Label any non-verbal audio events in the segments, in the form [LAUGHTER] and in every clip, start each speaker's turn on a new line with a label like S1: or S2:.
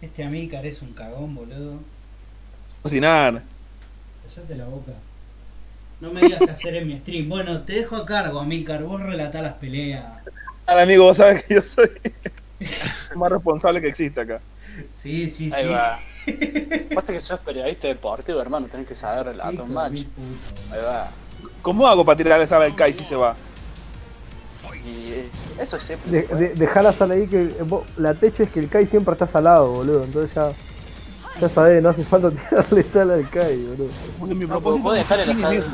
S1: Este Amílcar es un cagón, boludo.
S2: Cocinar.
S1: Cállate la boca. No me digas qué hacer en mi stream. Bueno, te dejo a cargo, Amílcar. Vos relatá las peleas.
S2: Al amigo, vos sabés que yo soy el [LAUGHS] más responsable que existe acá.
S1: Sí, sí,
S3: Ahí
S1: sí.
S3: va. [LAUGHS] Pasa que sos periodista deportivo, hermano, tenés que saber relatar un
S1: de
S3: match. Ahí va.
S2: ¿Cómo hago para tirarle sal al Kai si se va?
S3: Y eh, eso siempre
S4: De, de, dejá la sal ahí que eh, vos- la techa es que el Kai siempre está salado, boludo. Entonces ya. Ya sabés, no hace falta [LAUGHS] tirarle sal al Kai, boludo.
S2: Porque mi
S3: No,
S2: propósito
S3: sal.
S2: eso.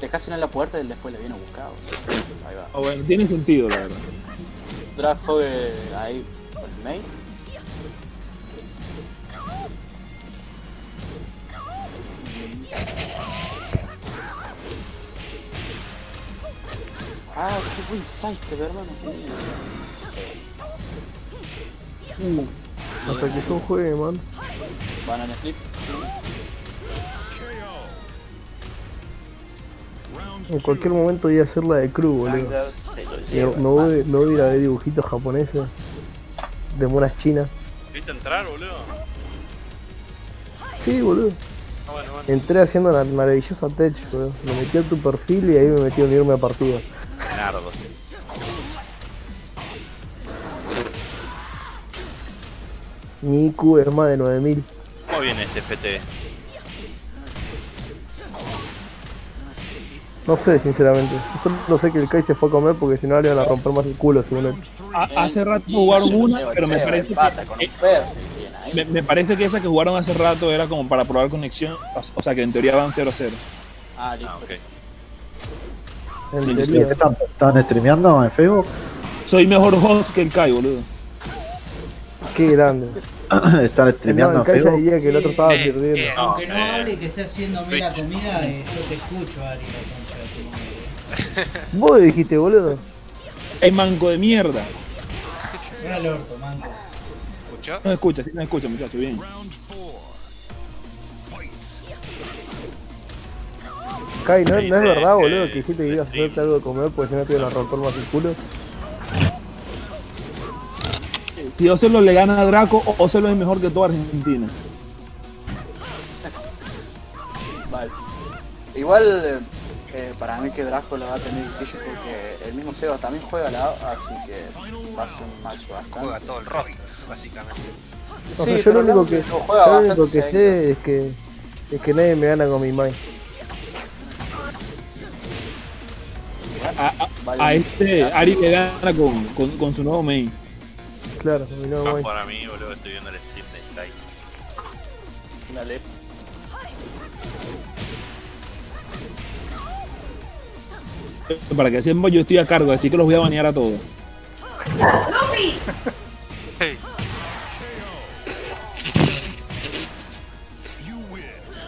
S3: Dejáselo en la puerta y después le viene a buscar. boludo. Ahí va.
S2: Ah, bueno, tiene sentido, la verdad.
S3: Draft ahí el main. Ah, qué buen sidestep, hermano.
S4: Hasta que yo juegue, man.
S3: Banana flip.
S4: En cualquier momento voy a hacer la de Crew, boludo. Me, me voy, me voy a ir a ver dibujitos japoneses de monas chinas.
S5: ¿Viste entrar, boludo?
S4: Sí, boludo.
S5: Ah, bueno, bueno.
S4: Entré haciendo la maravillosa tech, boludo. Lo metí a tu perfil y ahí me metí a unirme a partida.
S5: Nardo.
S4: Mi IQ es más de 9000.
S5: ¿Cómo viene este FT?
S4: No sé, sinceramente. Yo solo sé que el Kai se fue a comer porque si no le iban a romper más el culo, según él.
S2: Ha- Hace rato jugaron una, pero me parece que, eh, me, me parece que esa que jugaron hace rato era como para probar conexión. o- sea que en teoría van 0-0.
S3: Ah, listo.
S5: Ah, ok.
S4: En
S2: Sí,
S6: ¿Qué
S4: teoría.
S6: están, están streameando en Facebook?
S2: Soy mejor host que el Kai, boludo.
S4: Qué grande. [COUGHS]
S6: ¿Están
S4: No,
S6: streameando en Facebook?
S4: diría que el otro estaba perdiendo.
S5: eh,
S1: Aunque no
S5: eh,
S1: hable y que esté haciéndome la comida, eh, yo te escucho, Ari, la concha de tu madre. [LAUGHS]
S4: Vos dijiste, boludo.
S2: Es manco de mierda.
S1: Era el orto, manco.
S5: ¿Escuchó?
S2: No escucha, sí, no escucha, muchachos, bien.
S4: Kai, ¿no, no es verdad, boludo, que dijiste que ibas a hacerte algo de comer porque si no te iban a romper más el culo?
S2: Si Ocelo le gana a Draco, O- Ocelo es mejor que toda Argentina.
S3: Vale. Igual, eh, para mí que Draco lo va a tener difícil porque el mismo Seba también juega la A, así que va a ser un match bastante.
S5: Juega todo el roster, básicamente.
S4: O
S3: Sí,
S4: sea, yo
S3: pero
S4: lo único que,
S3: lo juega
S4: yo lo único que sé es que, es que nadie me gana con mi mind.
S2: A, a- a este Ari le gana con, con, con su nuevo main.
S4: Claro, con mi nuevo mind.
S5: para mí, boludo, estoy viendo el stream de Sky.
S3: Dale.
S2: Para que sepan, yo estoy a cargo, así que los voy a banear a todos.
S5: Hey,